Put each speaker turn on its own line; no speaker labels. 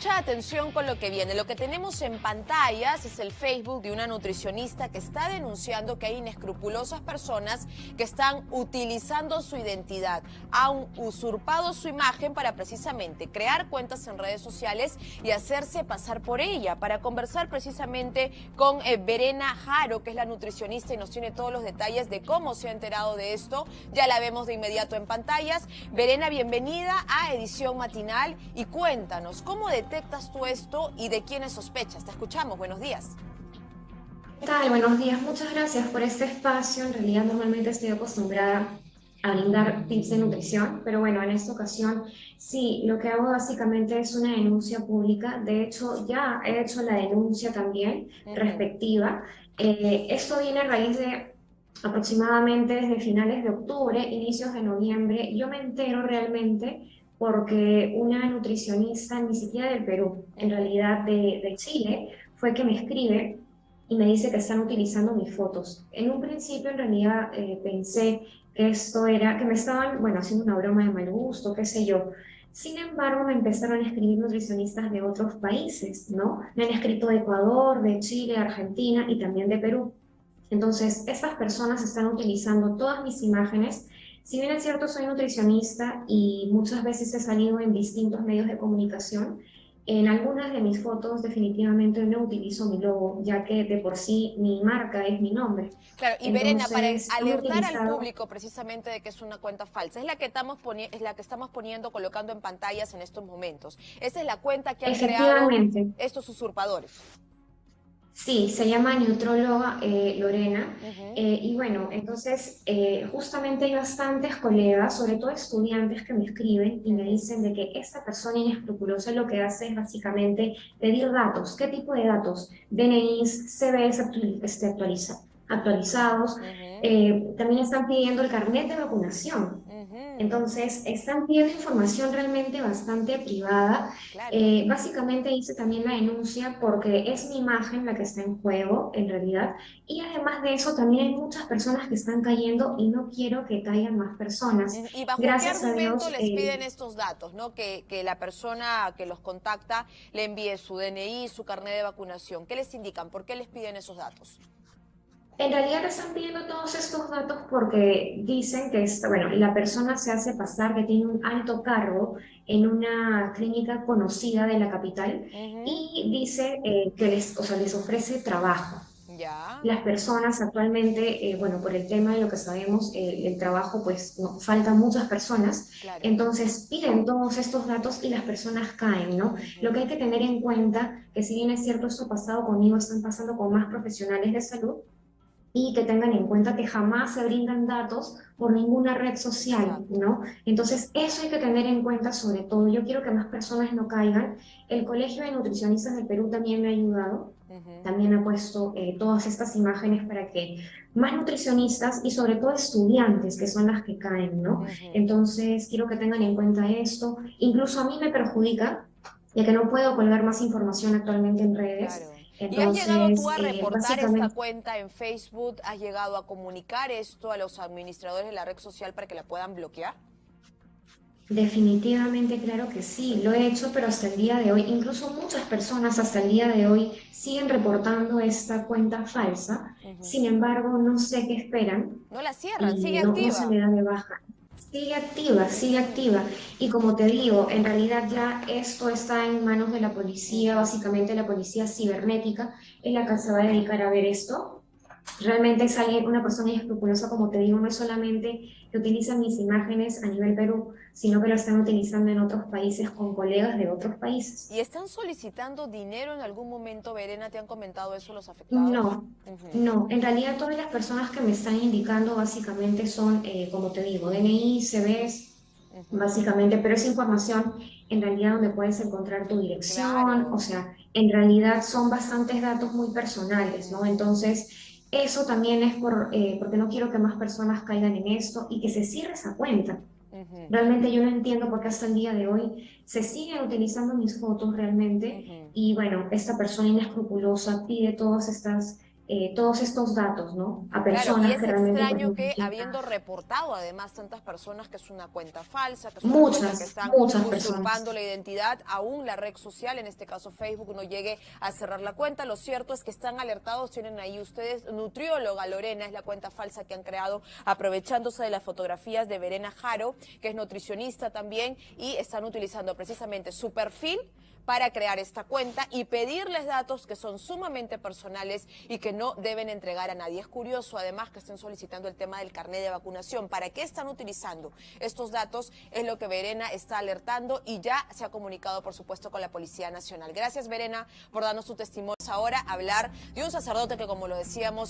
mucha atención con lo que viene. Lo que tenemos en pantallas es el Facebook de una nutricionista que está denunciando que hay inescrupulosas personas que están utilizando su identidad, han usurpado su imagen para precisamente crear cuentas en redes sociales y hacerse pasar por ella. Para conversar precisamente con eh, Verena Jaro, que es la nutricionista y nos tiene todos los detalles de cómo se ha enterado de esto, ya la vemos de inmediato en pantallas. Verena, bienvenida a Edición Matinal y cuéntanos, ¿cómo detectas tú esto y de quiénes sospechas? Te escuchamos, buenos días.
¿Qué tal? Buenos días, muchas gracias por este espacio. En realidad normalmente estoy acostumbrada a brindar tips de nutrición, pero bueno, en esta ocasión sí, lo que hago básicamente es una denuncia pública. De hecho, ya he hecho la denuncia también respectiva. Eh, esto viene a raíz de aproximadamente desde finales de octubre, inicios de noviembre. Yo me entero realmente porque una nutricionista, ni siquiera del Perú, en realidad de, Chile, fue que me escribe y me dice que están utilizando mis fotos. En un principio, en realidad, eh, pensé que esto era, que me estaban, bueno, haciendo una broma de mal gusto, qué sé yo. Sin embargo, me empezaron a escribir nutricionistas de otros países, ¿no? Me han escrito de Ecuador, de Chile, Argentina y también de Perú. Entonces, estas personas están utilizando todas mis imágenes si bien es cierto, soy nutricionista y muchas veces he salido en distintos medios de comunicación, en algunas de mis fotos definitivamente no utilizo mi logo, ya que de por sí mi marca es mi nombre.
Claro, y Verena, para alertar al público precisamente de que es una cuenta falsa, es la que estamos es la que estamos poniendo, colocando en pantallas en estos momentos. Esa es la cuenta que han creado estos usurpadores.
Sí, se llama Neutróloga eh, Lorena. Eh, y bueno, entonces eh, justamente hay bastantes colegas, sobre todo estudiantes, que me escriben y me dicen de que esta persona inescrupulosa lo que hace es básicamente pedir datos. ¿Qué tipo de datos? DNIs, CVs este, actualizados. también están pidiendo el carnet de vacunación. Entonces, están pidiendo información realmente bastante privada. Eh, básicamente hice también la denuncia porque es mi imagen la que está en juego, en realidad. Y además de eso, también hay muchas personas que están cayendo y no quiero que caigan más personas.
¿Y bajo Gracias qué argumento les eh, piden estos datos? ¿no? Que, que la persona que los contacta le envíe su DNI, su carnet de vacunación. ¿Qué les indican? ¿Por qué les piden esos datos?
En realidad están pidiendo todos estos datos porque dicen que bueno, la persona se hace pasar que tiene un alto cargo en una clínica conocida de la capital y dice eh, que les, o sea, les ofrece trabajo. Ya. Las personas actualmente, eh, bueno, por el tema de lo que sabemos, eh, el trabajo, pues no, faltan muchas personas, entonces piden todos estos datos y las personas caen, ¿no? Lo que hay que tener en cuenta, que si bien es cierto esto ha pasado conmigo, están pasando con más profesionales de salud, y que tengan en cuenta que jamás se brindan datos por ninguna red social, ¿no? Entonces, eso hay que tener en cuenta sobre todo. Yo quiero que más personas no caigan. El Colegio de Nutricionistas de Perú también me ha ayudado. También ha puesto eh, todas estas imágenes para que más nutricionistas y sobre todo estudiantes, que son las que caen, ¿no? Entonces, quiero que tengan en cuenta esto. Incluso a mí me perjudica, ya que no puedo colgar más información actualmente en redes.
¿Y has llegado tú a eh, reportar esta cuenta en Facebook? ¿Has llegado a comunicar esto a los administradores de la red social para que la puedan bloquear?
Definitivamente, claro que sí, lo he hecho, pero hasta el día de hoy, incluso muchas personas hasta el día de hoy siguen reportando esta cuenta falsa, sin embargo, no sé qué esperan.
No la cierran, sigue activa.
No se le da de baja. Sigue activa, sigue activa. Y como te digo, en realidad ya esto está en manos de la policía, básicamente la policía cibernética, es la que se va a dedicar a ver esto realmente es alguien, una persona escrupulosa, como te digo, no es solamente que utilizan mis imágenes a nivel Perú, sino que lo están utilizando en otros países con colegas de otros países.
¿Y están solicitando dinero en algún momento, Verena? ¿Te han comentado eso los afectados?
No, no. En realidad todas las personas que me están indicando básicamente son, eh, como te digo, DNI, CVs, básicamente, pero esa información en realidad donde puedes encontrar tu dirección, o sea, en realidad son bastantes datos muy personales, ¿no? Entonces, eso también es por, eh, porque no quiero que más personas caigan en esto y que se cierre esa cuenta. Realmente yo no entiendo por qué hasta el día de hoy se siguen utilizando mis fotos realmente y bueno, esta persona inescrupulosa pide todas estas eh, todos estos datos, ¿no?
A personas claro, y es que realmente... extraño que habiendo reportado además tantas personas que es una cuenta falsa, que es una
muchas,
cuenta que están
muchas
usurpando la identidad, aún la red social, en este caso Facebook, no llegue a cerrar la cuenta. Lo cierto es que están alertados, tienen ahí ustedes, nutrióloga Lorena es la cuenta falsa que han creado aprovechándose de las fotografías de Verena Jaro, que es nutricionista también, y están utilizando precisamente su perfil para crear esta cuenta y pedirles datos que son sumamente personales y que no deben entregar a nadie. Es curioso además que estén solicitando el tema del carnet de vacunación. ¿Para qué están utilizando estos datos? Es lo que Verena está alertando y ya se ha comunicado, por supuesto, con la Policía Nacional. Gracias, Verena, por darnos tu testimonio. Ahora hablar de un sacerdote que, como lo decíamos,